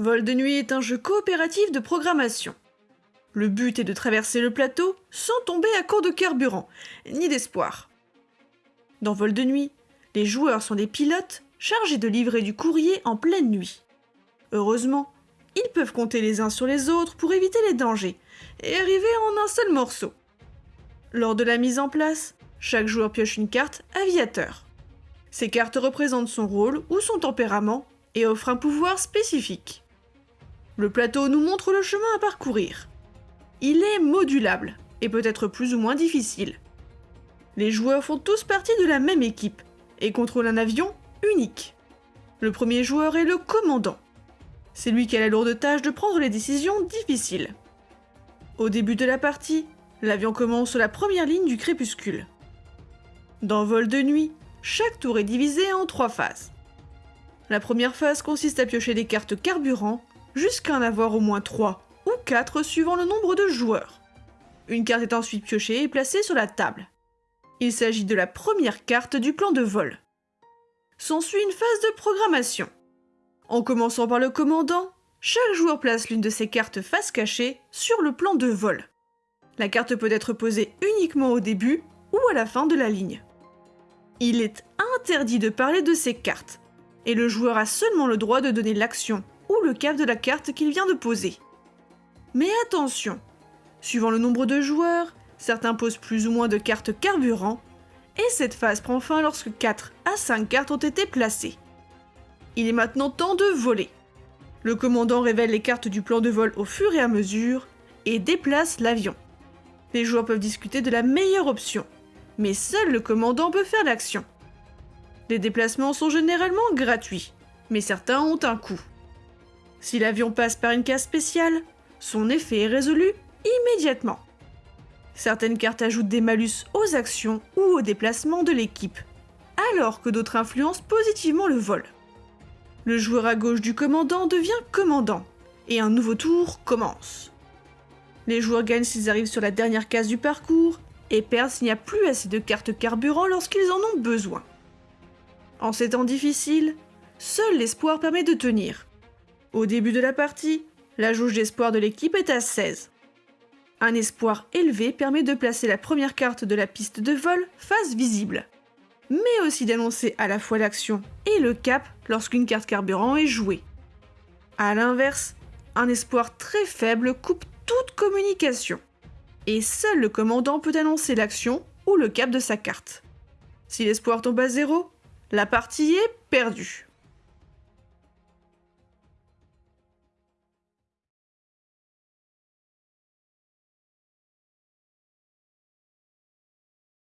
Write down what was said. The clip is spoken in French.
Vol de nuit est un jeu coopératif de programmation. Le but est de traverser le plateau sans tomber à court de carburant, ni d'espoir. Dans Vol de nuit, les joueurs sont des pilotes chargés de livrer du courrier en pleine nuit. Heureusement, ils peuvent compter les uns sur les autres pour éviter les dangers et arriver en un seul morceau. Lors de la mise en place, chaque joueur pioche une carte aviateur. Ces cartes représentent son rôle ou son tempérament et offrent un pouvoir spécifique. Le plateau nous montre le chemin à parcourir. Il est modulable et peut être plus ou moins difficile. Les joueurs font tous partie de la même équipe et contrôlent un avion unique. Le premier joueur est le commandant. C'est lui qui a la lourde tâche de prendre les décisions difficiles. Au début de la partie, l'avion commence la première ligne du crépuscule. Dans Vol de nuit, chaque tour est divisé en trois phases. La première phase consiste à piocher des cartes carburant jusqu'à en avoir au moins 3 ou 4 suivant le nombre de joueurs. Une carte est ensuite piochée et placée sur la table. Il s'agit de la première carte du plan de vol. S'ensuit une phase de programmation. En commençant par le commandant, chaque joueur place l'une de ses cartes face cachée sur le plan de vol. La carte peut être posée uniquement au début ou à la fin de la ligne. Il est interdit de parler de ces cartes, et le joueur a seulement le droit de donner l'action ou le cap de la carte qu'il vient de poser. Mais attention, suivant le nombre de joueurs, certains posent plus ou moins de cartes carburant, et cette phase prend fin lorsque 4 à 5 cartes ont été placées. Il est maintenant temps de voler. Le commandant révèle les cartes du plan de vol au fur et à mesure et déplace l'avion. Les joueurs peuvent discuter de la meilleure option, mais seul le commandant peut faire l'action. Les déplacements sont généralement gratuits, mais certains ont un coût. Si l'avion passe par une case spéciale, son effet est résolu immédiatement. Certaines cartes ajoutent des malus aux actions ou aux déplacements de l'équipe, alors que d'autres influencent positivement le vol. Le joueur à gauche du commandant devient commandant, et un nouveau tour commence. Les joueurs gagnent s'ils arrivent sur la dernière case du parcours, et perdent s'il n'y a plus assez de cartes carburant lorsqu'ils en ont besoin. En ces temps difficiles, seul l'espoir permet de tenir. Au début de la partie, la jauge d'espoir de l'équipe est à 16. Un espoir élevé permet de placer la première carte de la piste de vol face visible, mais aussi d'annoncer à la fois l'action et le cap lorsqu'une carte carburant est jouée. A l'inverse, un espoir très faible coupe toute communication et seul le commandant peut annoncer l'action ou le cap de sa carte. Si l'espoir tombe à zéro, la partie est perdue.